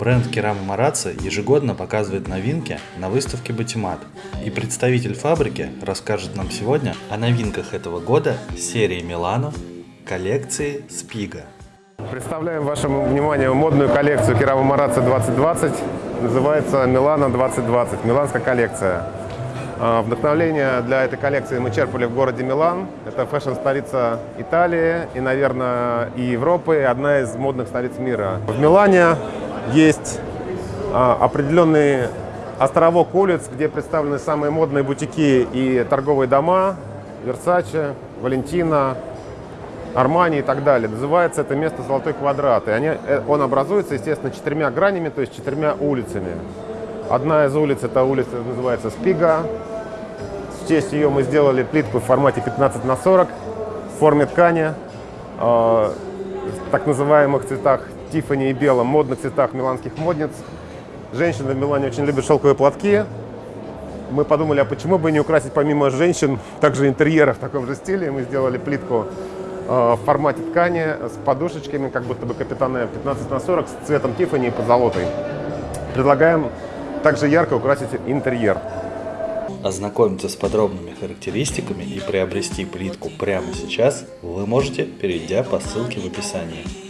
Бренд Керама Марацци ежегодно показывает новинки на выставке Батимат. И представитель фабрики расскажет нам сегодня о новинках этого года серии Милано коллекции Спига. Представляем вашему вниманию модную коллекцию Керама Марацци 2020. Называется Милано 2020, миланская коллекция. А, Вдохновление для этой коллекции мы черпали в городе Милан. Это фэшн-столица Италии и, наверное, и Европы, одна из модных столиц мира. В Милане есть а, определенный островок улиц, где представлены самые модные бутики и торговые дома, Versace, Валентина, Армани и так далее. Называется это место «Золотой квадрат». И они, э, он образуется, естественно, четырьмя гранями, то есть четырьмя улицами. Одна из улиц, эта улица называется Спига. В честь ее мы сделали плитку в формате 15 на 40 в форме ткани, в так называемых цветах Тиффани и белом, модных цветах миланских модниц. Женщины в Милане очень любят шелковые платки. Мы подумали, а почему бы не украсить помимо женщин также интерьеры в таком же стиле. Мы сделали плитку э, в формате ткани с подушечками, как будто бы капитаны 15 на 40 с цветом Тиффани и позолотой. Предлагаем также ярко украсить интерьер. Ознакомиться с подробными характеристиками и приобрести плитку прямо сейчас вы можете, перейдя по ссылке в описании.